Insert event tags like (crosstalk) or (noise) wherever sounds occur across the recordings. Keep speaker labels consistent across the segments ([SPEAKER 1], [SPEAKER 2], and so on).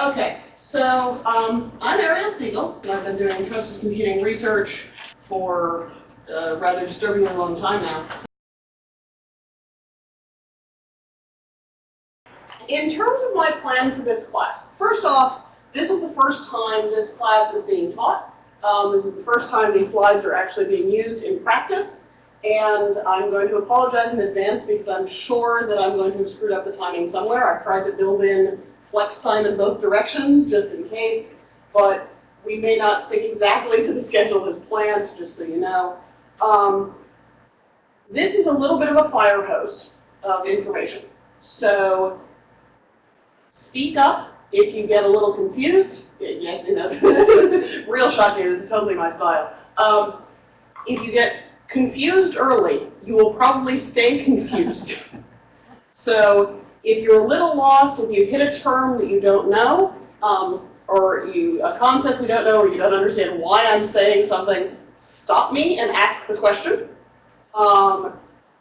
[SPEAKER 1] Okay, so um, I'm Ariel Siegel, and I've been doing trusted computing research for a rather disturbingly long time now. In terms of my plan for this class, first off, this is the first time this class is being taught. Um, this is the first time these slides are actually being used in practice. And I'm going to apologize in advance because I'm sure that I'm going to have screwed up the timing somewhere. I've tried to build in flex time in both directions just in case, but we may not stick exactly to the schedule as planned, just so you know. Um, this is a little bit of a fire hose of information. So speak up if you get a little confused. Yes, you know, (laughs) real shocking, this is totally my style. Um, if you get confused early, you will probably stay confused. (laughs) so if you're a little lost, if you hit a term that you don't know, um, or you a concept you don't know, or you don't understand why I'm saying something, stop me and ask the question. Um,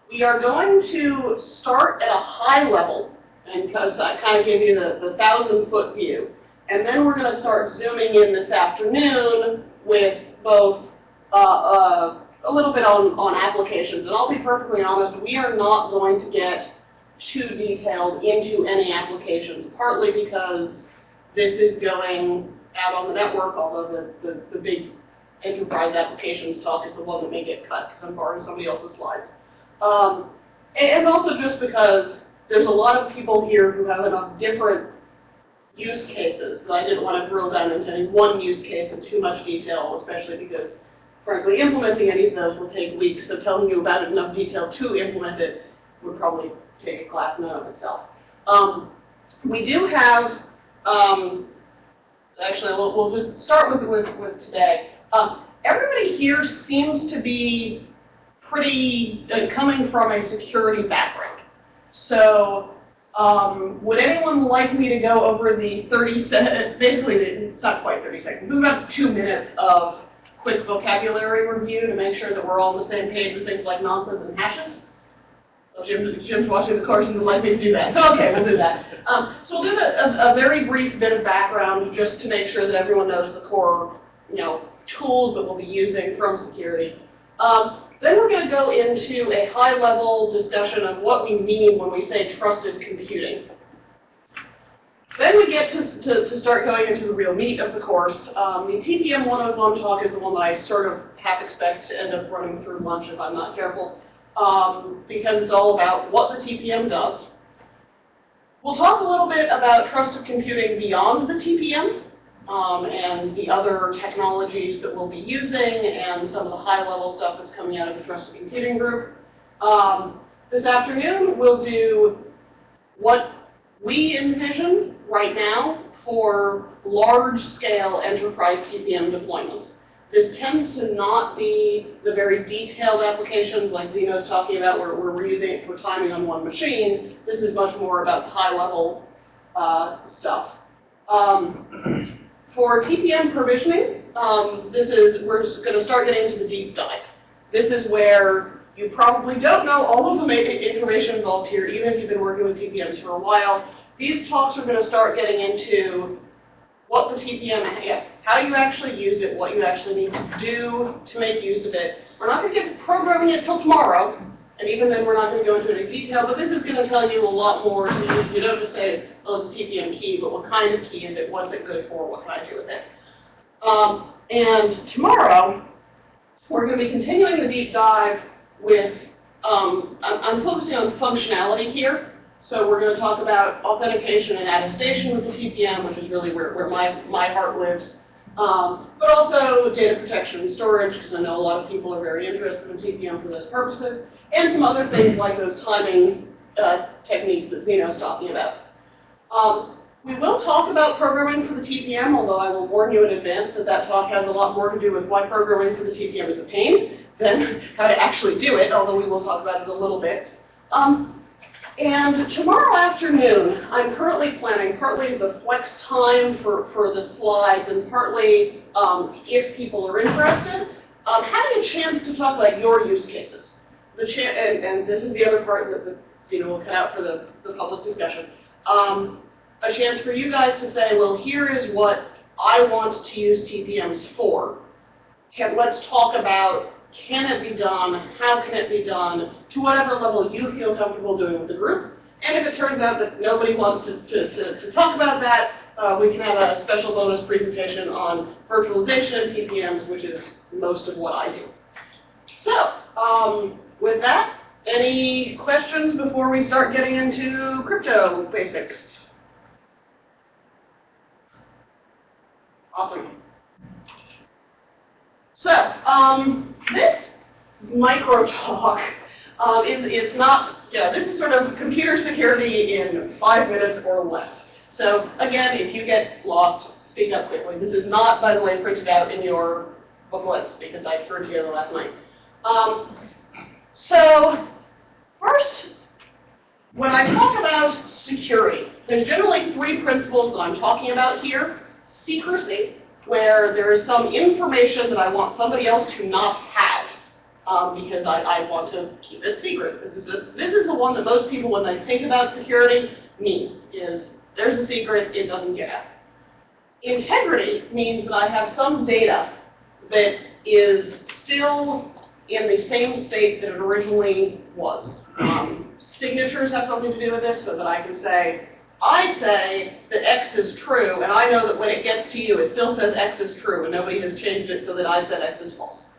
[SPEAKER 1] we are going to start at a high level, and because I kind of give you the, the thousand foot view. And then we're going to start zooming in this afternoon with both uh, uh, a little bit on, on applications. And I'll be perfectly honest, we are not going to get too detailed into any applications, partly because this is going out on the network, although the, the, the big enterprise applications talk is the one that may get cut because I'm borrowing somebody else's slides. Um, and also just because there's a lot of people here who have enough different use cases that I didn't want to drill down into any one use case in too much detail, especially because, frankly, implementing any of those will take weeks, so telling you about it in enough detail to implement it would probably take a class in and of itself. Um, we do have, um, actually, we'll, we'll, just start with, with, with today. Um, everybody here seems to be pretty, uh, coming from a security background. So um, would anyone like me to go over the 30 seconds, basically it's not quite 30 seconds, but about two minutes of quick vocabulary review to make sure that we're all on the same page with things like nonces and hashes? Jim, Jim's watching the course and would like me to do that. So (laughs) okay, we'll do that. Um, so we'll do a, a, very brief bit of background just to make sure that everyone knows the core you know, tools that we'll be using from security. Um, then we're going to go into a high-level discussion of what we mean when we say trusted computing. Then we get to, to, to start going into the real meat of the course. Um, the TPM 101 talk is the one that I sort of half expect to end up running through lunch if I'm not careful, um, because it's all about what the TPM does. We'll talk a little bit about trusted computing beyond the TPM, um, and the other technologies that we'll be using and some of the high-level stuff that's coming out of the Trusted Computing Group. Um, this afternoon, we'll do what we envision right now for large-scale enterprise TPM deployments. This tends to not be the very detailed applications like Zeno's talking about where, we're using it for timing on one machine. This is much more about high-level uh, stuff. Um, for TPM provisioning, um, this is, we're going to start getting into the deep dive. This is where you probably don't know all of the information involved here, even if you've been working with TPMs for a while. These talks are going to start getting into what the TPM, how you actually use it, what you actually need to do to make use of it. We're not going to get to programming it till tomorrow, and even then we're not going to go into any detail, but this is going to tell you a lot more. You, you don't just say, oh, it's a TPM key, but what kind of key is it? What's it good for? What can I do with it? Um, and tomorrow, we're going to be continuing the deep dive with, um, I'm, I'm focusing on functionality here. So we're going to talk about authentication and attestation with the TPM, which is really where, where my, my heart lives. Um, but also data protection and storage, because I know a lot of people are very interested in TPM for those purposes, and some other things like those timing uh, techniques that Zeno's talking about. Um, we will talk about programming for the TPM, although I will warn you in advance that that talk has a lot more to do with why programming for the TPM is a pain than (laughs) how to actually do it, although we will talk about it a little bit. Um, and tomorrow afternoon, I'm currently planning, partly the flex time for, for the slides, and partly um, if people are interested, um, having a chance to talk about your use cases. The and, and this is the other part that the, you know, will cut out for the, the public discussion. Um, a chance for you guys to say, well, here is what I want to use TPMs for. Can, let's talk about can it be done, how can it be done, to whatever level you feel comfortable doing with the group. And if it turns out that nobody wants to, to, to, to talk about that, uh, we can have a special bonus presentation on virtualization and TPMs, which is most of what I do. So, um, with that, any questions before we start getting into crypto basics? Awesome. So, um, this micro talk um, is, is not, yeah, this is sort of computer security in five minutes or less. So again, if you get lost, speak up quickly. This is not, by the way, printed out in your booklets because I threw it together last night. Um, so first, when I talk about security, there's generally three principles that I'm talking about here. Secrecy, where there is some information that I want somebody else to not have um, because I, I, want to keep it secret. This is, a, this is the one that most people, when they think about security, mean, is there's a secret, it doesn't get out. Integrity means that I have some data that is still in the same state that it originally was. Um, signatures have something to do with this so that I can say, I say that X is true, and I know that when it gets to you, it still says X is true, and nobody has changed it so that I said X is false.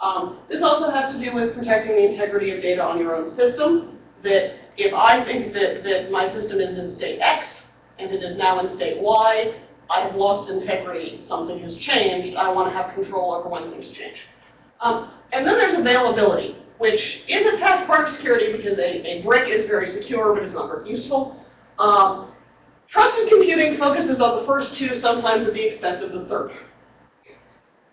[SPEAKER 1] Um, this also has to do with protecting the integrity of data on your own system, that if I think that, that my system is in state X, and it is now in state Y, I have lost integrity, something has changed, I want to have control over when things change. Um, and then there's availability, which is in fact part of security because a, a brick is very secure, but it's not very useful. Um, trusted computing focuses on the first two, sometimes at the expense of the third.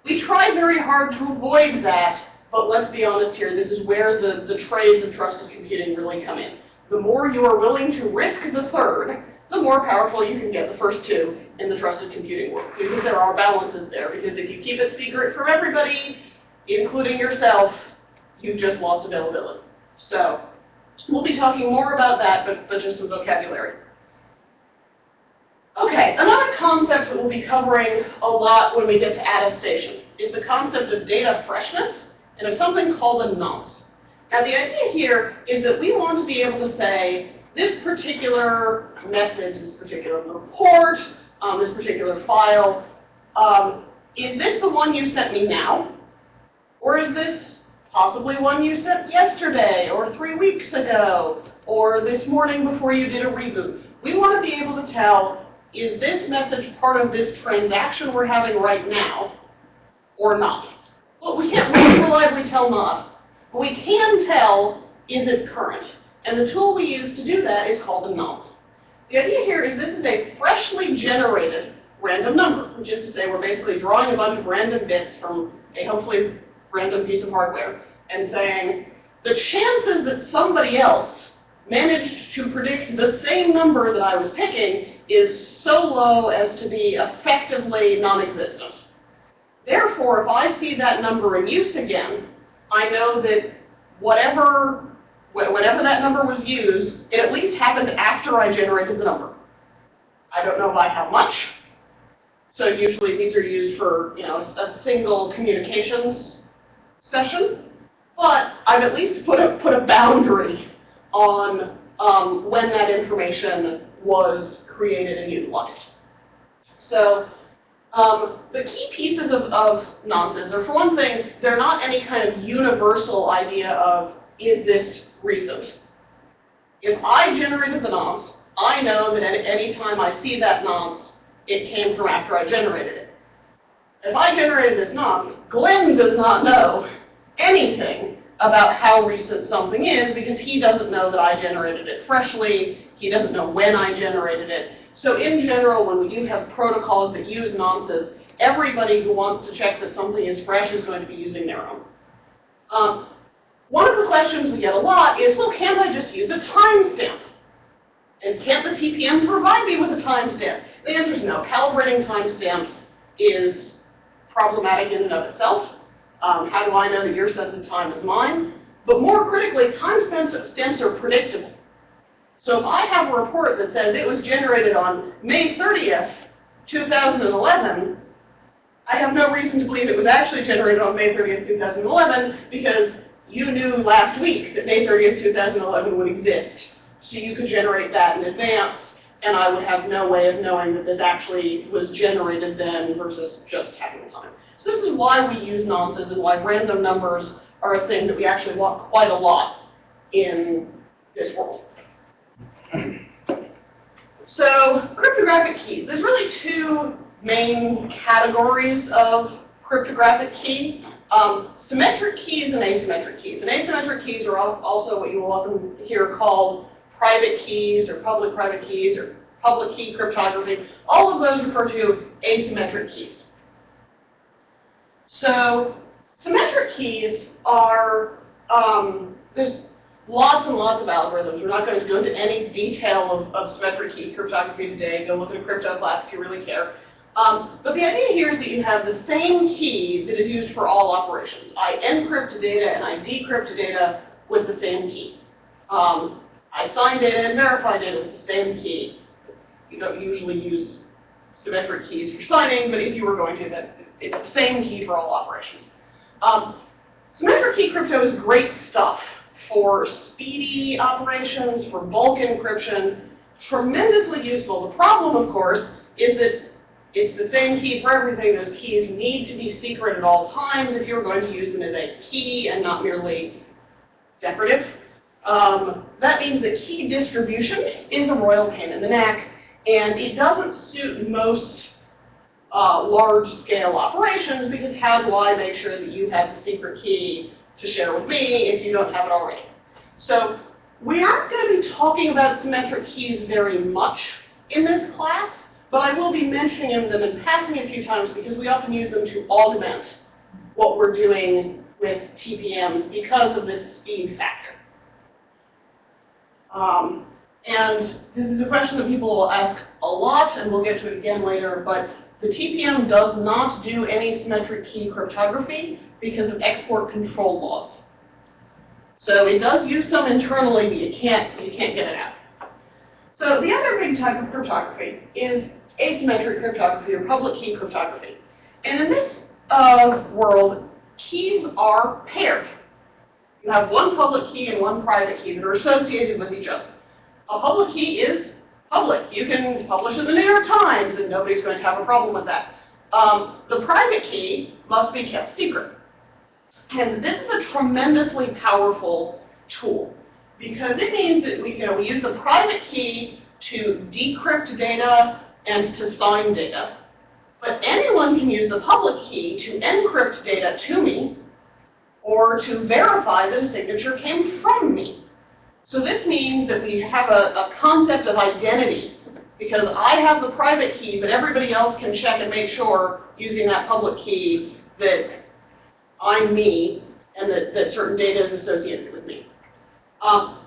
[SPEAKER 1] We try very hard to avoid that, but let's be honest here, this is where the, the trades of trusted computing really come in. The more you are willing to risk the third, the more powerful you can get the first two in the trusted computing world. Because there are balances there, because if you keep it secret from everybody, including yourself, you've just lost availability. So We'll be talking more about that, but, but just some vocabulary. Okay, another concept that we'll be covering a lot when we get to attestation is the concept of data freshness and of something called a nonce. Now the idea here is that we want to be able to say this particular message, this particular report, um, this particular file, um, is this the one you sent me now? Or is this possibly one you sent yesterday or three weeks ago or this morning before you did a reboot. We want to be able to tell, is this message part of this transaction we're having right now or not? Well, we can't really reliably tell not, but we can tell, is it current? And the tool we use to do that is called a nonce. The idea here is this is a freshly generated random number, which is to say we're basically drawing a bunch of random bits from a hopefully random piece of hardware and saying, the chances that somebody else managed to predict the same number that I was picking is so low as to be effectively non-existent. Therefore, if I see that number in use again, I know that whatever, whenever that number was used, it at least happened after I generated the number. I don't know by how much. So usually these are used for you know, a single communications session, but I've at least put a, put a boundary on um, when that information was created and utilized. So um, the key pieces of, of nonces are, for one thing, they're not any kind of universal idea of, is this recent? If I generated the nonce, I know that at any time I see that nonce, it came from after I generated it. If I generated this nonce, Glenn does not know anything about how recent something is because he doesn't know that I generated it freshly. He doesn't know when I generated it. So in general, when we do have protocols that use nonces, everybody who wants to check that something is fresh is going to be using their own. Um, one of the questions we get a lot is, well, can't I just use a timestamp? And can't the TPM provide me with a timestamp? The answer is no. Calibrating timestamps is problematic in and of itself. Um, how do I know that your sense of time is mine? But more critically, time stamps are predictable. So if I have a report that says it was generated on May 30th, 2011, I have no reason to believe it was actually generated on May 30th, 2011, because you knew last week that May 30th, 2011 would exist. So you could generate that in advance, and I would have no way of knowing that this actually was generated then versus just having time. So this is why we use nonces and why random numbers are a thing that we actually want quite a lot in this world. So cryptographic keys. There's really two main categories of cryptographic key. Um, symmetric keys and asymmetric keys. And asymmetric keys are also what you will often hear called private keys or public-private keys or public key cryptography. All of those refer to asymmetric keys. So symmetric keys are, um, there's lots and lots of algorithms. We're not going to go into any detail of, of symmetric key cryptography today. Go look at a crypto class if you really care. Um, but the idea here is that you have the same key that is used for all operations. I encrypt data and I decrypt data with the same key. Um, I signed it and verified it with the same key. You don't usually use symmetric keys for signing, but if you were going to, it's the same key for all operations. Um, symmetric key crypto is great stuff for speedy operations, for bulk encryption, tremendously useful. The problem, of course, is that it's the same key for everything. Those keys need to be secret at all times if you're going to use them as a key and not merely decorative. Um, that means that key distribution is a royal pain in the neck, and it doesn't suit most uh, large-scale operations because how do I make sure that you have the secret key to share with me if you don't have it already? So we aren't going to be talking about symmetric keys very much in this class, but I will be mentioning them and passing a few times because we often use them to augment what we're doing with TPMs because of this speed factor. Um, and this is a question that people will ask a lot, and we'll get to it again later, but the TPM does not do any symmetric key cryptography because of export control laws. So it does use some internally, but you can't, you can't get it out. So the other big type of cryptography is asymmetric cryptography or public key cryptography. And in this uh, world, keys are paired. You have one public key and one private key that are associated with each other. A public key is public. You can publish in the New York Times and nobody's going to have a problem with that. Um, the private key must be kept secret. And this is a tremendously powerful tool because it means that we, you know, we use the private key to decrypt data and to sign data. But anyone can use the public key to encrypt data to me or to verify that a signature came from me. So this means that we have a, a concept of identity because I have the private key, but everybody else can check and make sure using that public key that I'm me and that, that certain data is associated with me. Um,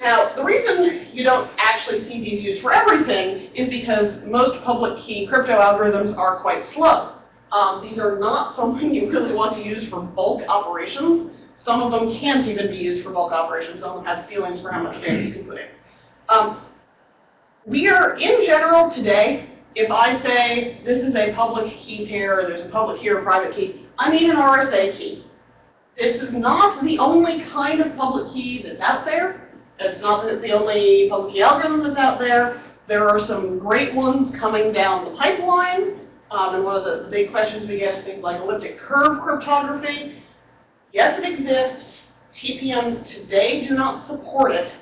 [SPEAKER 1] now, the reason you don't actually see these used for everything is because most public key crypto algorithms are quite slow. Um, these are not (laughs) something you really want to use for bulk operations. Some of them can't even be used for bulk operations. Some of them have ceilings for how much data you can put in. Um, we are, in general today, if I say this is a public key pair, or there's a public key or a private key, I mean an RSA key. This is not the only kind of public key that's out there. It's not the only public key algorithm that's out there. There are some great ones coming down the pipeline. Um, and one of the, the big questions we get is things like elliptic curve cryptography. Yes, it exists. TPMs today do not support it.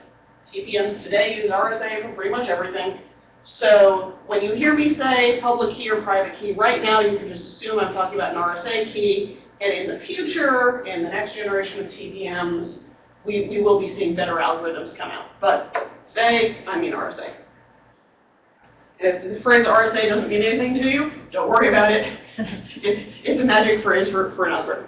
[SPEAKER 1] TPMs today use RSA for pretty much everything. So when you hear me say public key or private key, right now you can just assume I'm talking about an RSA key. And in the future, in the next generation of TPMs, we, we will be seeing better algorithms come out. But today, I mean RSA. If the phrase RSA doesn't mean anything to you, don't worry about it. (laughs) it's, it's a magic phrase for, for an algorithm.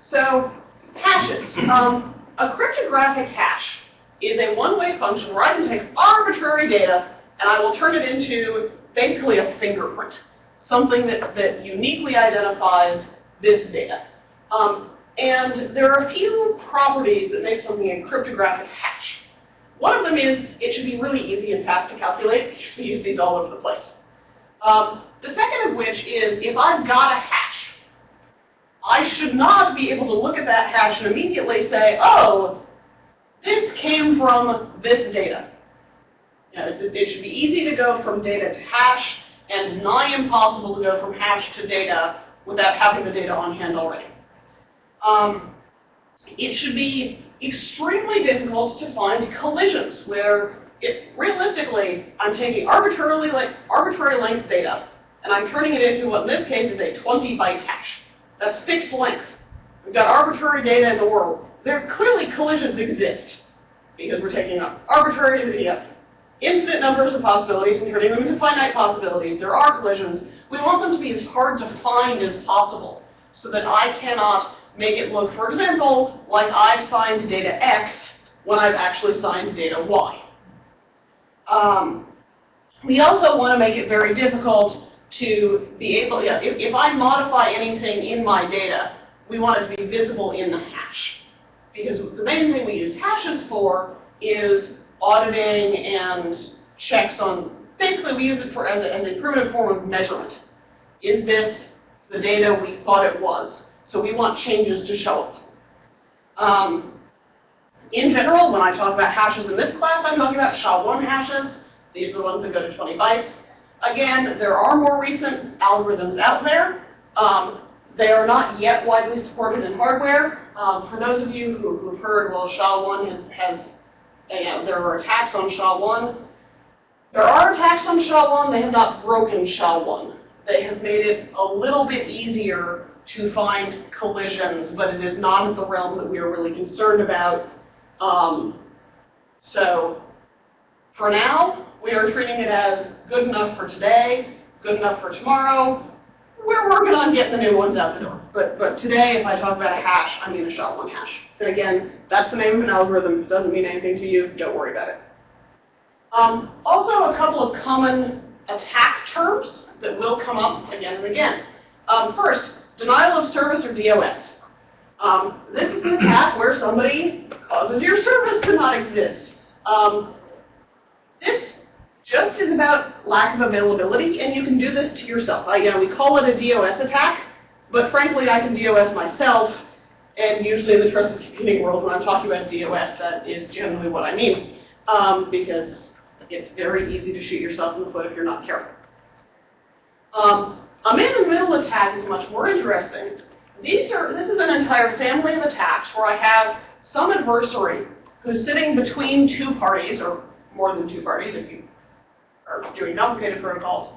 [SPEAKER 1] So, hashes. Um, a cryptographic hash is a one-way function where I can take arbitrary data and I will turn it into basically a fingerprint, something that, that uniquely identifies this data. Um, and there are a few properties that make something a cryptographic hash. One of them is it should be really easy and fast to calculate we use these all over the place. Um, the second of which is if I've got a hash, I should not be able to look at that hash and immediately say, oh, this came from this data. You know, it should be easy to go from data to hash and nigh impossible to go from hash to data without having the data on hand already. Um, it should be extremely difficult to find collisions where it, realistically, I'm taking arbitrarily like arbitrary length data and I'm turning it into what in this case is a 20 byte hash. That's fixed length. We've got arbitrary data in the world. There clearly collisions exist because we're taking arbitrary data, infinite numbers of possibilities and turning them into finite possibilities. There are collisions. We want them to be as hard to find as possible so that I cannot make it look, for example, like I've signed data X when I've actually signed data Y. Um, we also want to make it very difficult to be able, if, if I modify anything in my data, we want it to be visible in the hash. Because the main thing we use hashes for is auditing and checks on, basically we use it for as a, as a primitive form of measurement. Is this the data we thought it was? So we want changes to show up. Um, in general, when I talk about hashes in this class, I'm talking about SHA-1 hashes. These are the ones that go to 20 bytes. Again, there are more recent algorithms out there. Um, they are not yet widely supported in hardware. Um, for those of you who, have heard, well, SHA-1 has, has you know, there are attacks on SHA-1. There are attacks on SHA-1. They have not broken SHA-1. They have made it a little bit easier to find collisions, but it is not in the realm that we are really concerned about. Um, so for now, we are treating it as good enough for today, good enough for tomorrow. We're working on getting the new ones out the door. But, but today, if I talk about a hash, I mean a SHA-1 hash. And again, that's the name of an algorithm. If it doesn't mean anything to you, don't worry about it. Um, also, a couple of common attack terms that will come up again and again. Um, first, denial of service or DOS. Um, this is an attack where somebody causes your service to not exist. Um, this just is about lack of availability, and you can do this to yourself. I, you know, we call it a DOS attack, but frankly, I can DOS myself, and usually in the trusted computing world, when I'm talking about DOS, that is generally what I mean, um, because it's very easy to shoot yourself in the foot if you're not careful. Um, a man-in-the-middle attack is much more interesting. These are, this is an entire family of attacks where I have some adversary who's sitting between two parties, or more than two parties if you are doing complicated protocols,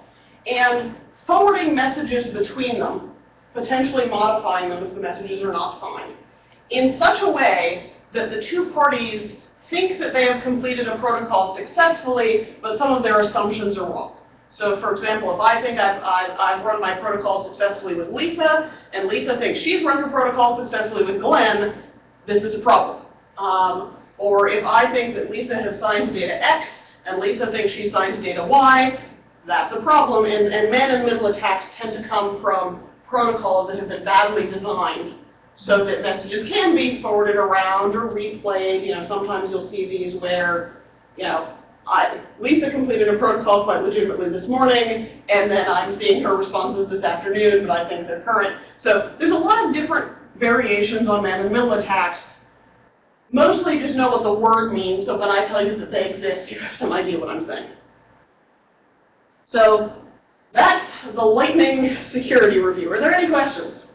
[SPEAKER 1] and forwarding messages between them, potentially modifying them if the messages are not signed, in such a way that the two parties think that they have completed a protocol successfully, but some of their assumptions are wrong. So for example, if I think I've, I've, I've, run my protocol successfully with Lisa, and Lisa thinks she's run her protocol successfully with Glenn, this is a problem. Um, or if I think that Lisa has signed data X, and Lisa thinks she signs data Y, that's a problem. And, and man-in-the-middle attacks tend to come from protocols that have been badly designed so that messages can be forwarded around or replayed. You know, sometimes you'll see these where, you know, I, Lisa completed a protocol quite legitimately this morning, and then I'm seeing her responses this afternoon, but I think they're current. So there's a lot of different variations on man-in-the-middle attacks. Mostly just know what the word means, so when I tell you that they exist, you have some idea what I'm saying. So that's the lightning security review. Are there any questions?